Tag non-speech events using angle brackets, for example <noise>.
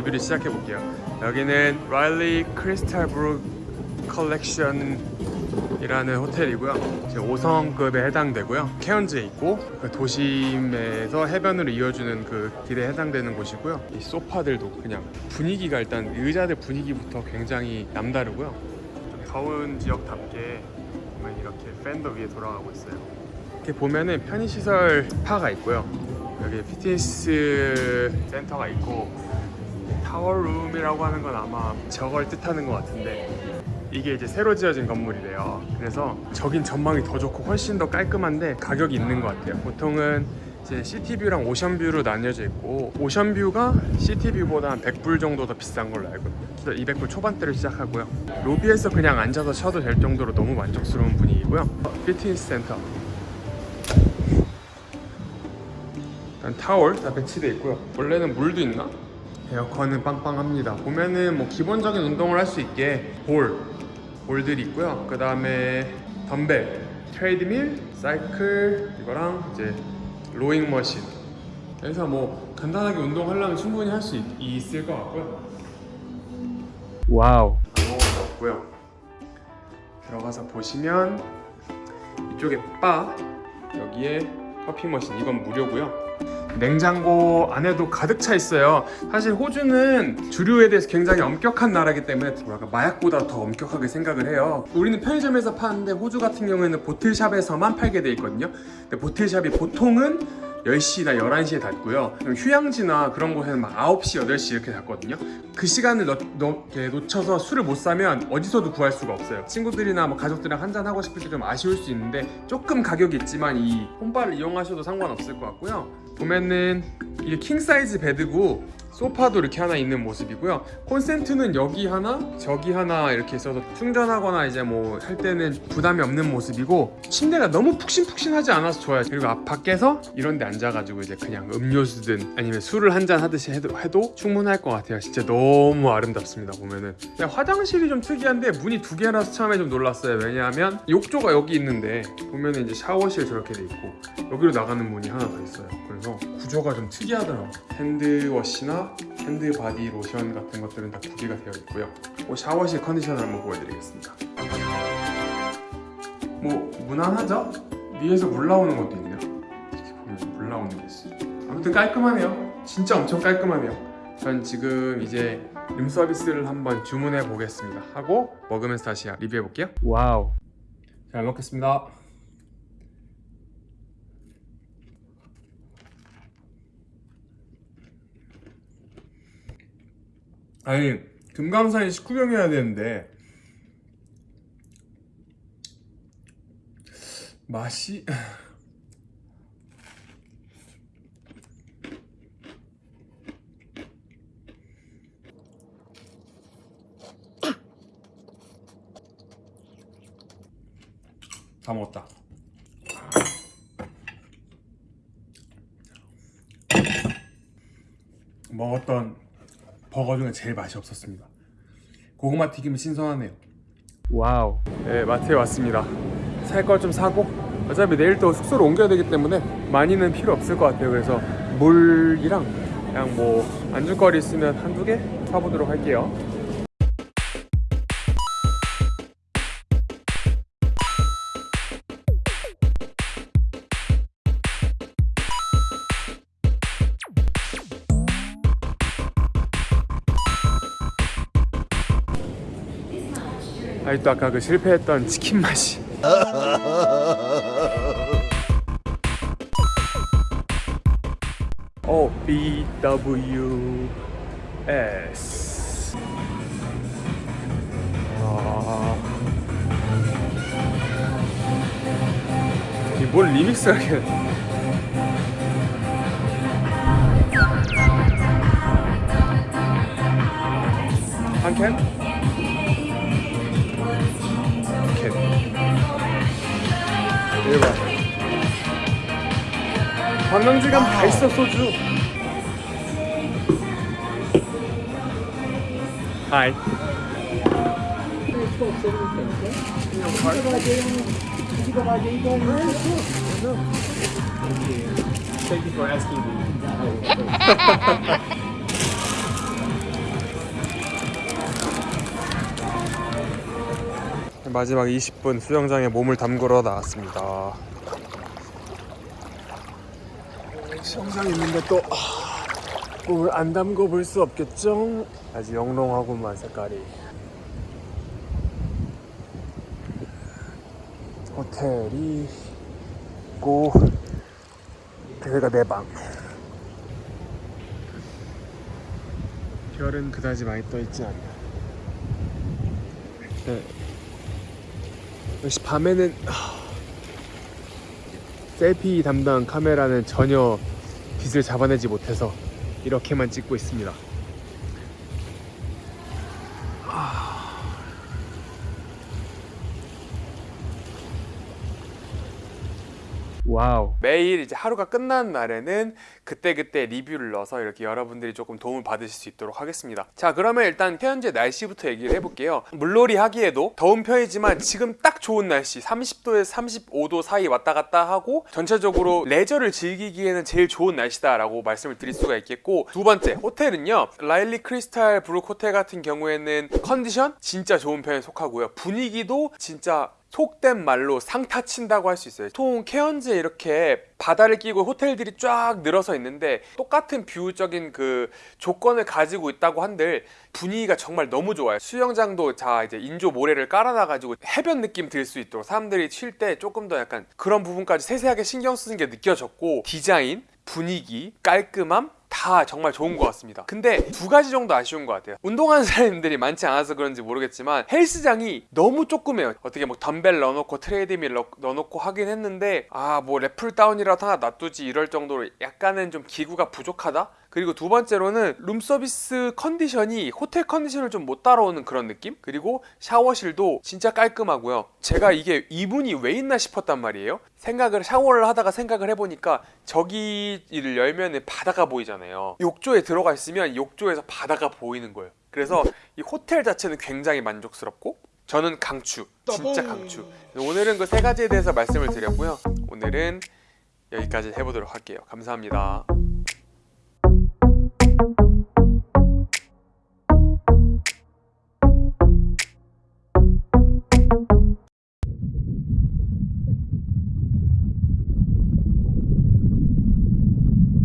리뷰를 시작해 볼게요. 여기는 라일리 크리스탈 브룩 컬렉션 이라는 호텔이고요. 지금 5성급에 해당되고요. 케언즈에 있고 그 도심에서 해변으로 이어주는 그 길에 해당되는 곳이고요. 이 소파들도 그냥 분위기가 일단 의자들 분위기부터 굉장히 남다르고요. 좀 더운 지역답게 보면 이렇게 팬도 위에 돌아가고 있어요. 이렇게 보면은 편의시설 스파가 있고요. 여기 피트니스 센터가 있고 타워룸이라고 하는 건 아마 저걸 뜻하는 것 같은데 이게 이제 새로 지어진 건물이래요. 그래서 저긴 전망이 더 좋고 훨씬 더 깔끔한데 가격이 있는 것 같아요. 보통은 이제 시티뷰랑 오션뷰로 나뉘어져 있고 오션뷰가 시티뷰보다 한 100불 정도 더 비싼 걸로 알고 있어요. 200불 초반대로 시작하고요. 로비에서 그냥 앉아서 쉬어도 될 정도로 너무 만족스러운 분위기고요. 피트니스 센터 일단 타월 다 배치되어 있고요 원래는 물도 있나? 에어컨은 빵빵합니다. 보면은 뭐 기본적인 운동을 할 수 있게 볼 볼들이 있고요. 그 다음에 덤벨 트레이드밀 사이클 이거랑 이제 rowing machine. 그래서 뭐 간단하게 운동하려면 충분히 할 수 있을 것 같고요. Wow. 아무것도 없고요. 들어가서 보시면 이쪽에 바 여기에 커피 머신. 이건 무료고요 냉장고 안에도 가득 차 있어요. 사실 호주는 주류에 대해서 굉장히 엄격한 나라이기 때문에 뭐랄까 마약보다 더 엄격하게 생각을 해요. 우리는 편의점에서 파는데 호주 같은 경우에는 bottle shop에서만 팔게 돼 있거든요. 근데 bottle shop이 보통은 10시나 11시에 닫고요. 휴양지나 그런 곳에는 막 9시, 8시 이렇게 닫거든요. 그 시간을 넣, 넣, 놓쳐서 술을 못 사면 어디서도 구할 수가 없어요. 친구들이나 뭐 가족들이랑 한잔 하고 싶을 때 좀 아쉬울 수 있는데 조금 가격이 있지만 이 홈바를 이용하셔도 상관없을 것 같고요 보면은 이게 king size bed고 소파도 이렇게 하나 있는 모습이고요. 콘센트는 여기 하나 저기 하나 이렇게 있어서 충전하거나 이제 뭐 할 때는 부담이 없는 모습이고 침대가 너무 푹신푹신하지 않아서 좋아요. 그리고 앞 밖에서 이런 데 앉아가지고 이제 그냥 음료수든 아니면 술을 한 잔 하듯이 해도, 해도 충분할 것 같아요. 진짜 너무 아름답습니다 보면은. 화장실이 좀 특이한데 문이 두 개라서 처음에 좀 놀랐어요. 왜냐하면 욕조가 여기 있는데 보면은 이제 샤워실 저렇게 돼 있고 여기로 나가는 문이 하나 더 있어요. 그래서 구조가 좀 특이하더라고요. hand wash나 hand body 로션 같은 것들은 다 구비가 되어 있고요. 뭐 샤워실 컨디션을 한번 보여드리겠습니다. 뭐 무난하죠? 위에서 물 나오는 것도 있네요. 이렇게 보면 물 나오는 게 있어요. 아무튼 깔끔하네요. 진짜 엄청 깔끔하네요. 전 지금 이제 룸서비스를 한번 주문해 보겠습니다. 하고 먹으면서 다시 리뷰해 볼게요. wow. 잘 먹겠습니다 아니 금강산에 식후경해야 되는데 맛이 <clears throat> 다 먹었다. 먹었던 버거 중에 제일 맛이 없었습니다. 고구마 튀김은 신선하네요. wow. 네 마트에 왔습니다. 살 걸 좀 사고 어차피 내일 또 숙소로 옮겨야 되기 때문에 많이는 필요 없을 것 같아요. 그래서 물이랑 그냥 뭐 안주거리 있으면 한두 개 사보도록 할게요 아직도 아까 그 실패했던 치킨 맛이. <laughs> 어 B W S. 아... 이뭘 리믹스 하게 한 캔? 캔 방광질감 다 있어 소주. 하이 마지막 20분 수영장에 몸을 담그러 나왔습니다. 수영장 있는데 또 아, 몸을 안 담궈 볼 수 없겠죠? 아주 영롱하구만 색깔이. 호텔이 있고 여기가 내 방. 별은 그다지 많이 떠 있지 않나. 네. 역시 밤에는 하, selfie 담당 카메라는 전혀 빛을 잡아내지 못해서 이렇게만 찍고 있습니다. wow. 매일 이제 하루가 끝난 날에는 그때 그때 리뷰를 넣어서 이렇게 여러분들이 조금 도움을 받으실 수 있도록 하겠습니다. 자, 그러면 일단 현재 날씨부터 얘기를 해볼게요. 물놀이 하기에도 더운 편이지만 지금 딱 좋은 날씨, 30도에서 35도 사이 왔다 갔다 하고 전체적으로 레저를 즐기기에는 제일 좋은 날씨다 라고 말씀을 드릴 수가 있겠고 두 번째, 호텔은요. 라일리 크리스탈 브룩 호텔 같은 경우에는 컨디션 진짜 좋은 편에 속하고요. 분위기도 진짜 속된 말로 상타 친다고 할 수 있어요. 보통 케언즈에 이렇게 바다를 끼고 호텔들이 쫙 늘어서 있는데 똑같은 view적인 그 조건을 가지고 있다고 한들 분위기가 정말 너무 좋아요. 수영장도 자 이제 인조 모래를 깔아놔 가지고 해변 느낌 들 수 있도록 사람들이 쉴 때 조금 더 약간 그런 부분까지 세세하게 신경 쓰는 게 느껴졌고 디자인, 분위기, 깔끔함 다 정말 좋은 것 같습니다. 근데 두 가지 정도 아쉬운 것 같아요. 운동하는 <laughs> 사람들이 많지 않아서 그런지 모르겠지만 헬스장이 너무 조그매요. 어떻게 뭐 덤벨 넣어놓고 트레이드밀 넣- 넣어놓고 하긴 했는데 아 뭐 lat pull down이라도 하나 놔두지 이럴 정도로 약간은 좀 기구가 부족하다? 그리고 두 번째로는 룸서비스 컨디션이 호텔 컨디션을 좀 못 따라오는 그런 느낌? 그리고 샤워실도 진짜 깔끔하고요. 제가 이게 이 문이 왜 있나 싶었단 말이에요. 생각을 샤워를 하다가 생각을 해보니까 저기를 열면 바다가 보이잖아요. 욕조에 들어가 있으면 욕조에서 바다가 보이는 거예요. 그래서 이 호텔 자체는 굉장히 만족스럽고 저는 강추 진짜 강추. 오늘은 그 세 가지에 대해서 말씀을 드렸고요. 오늘은 여기까지 해보도록 할게요. 감사합니다.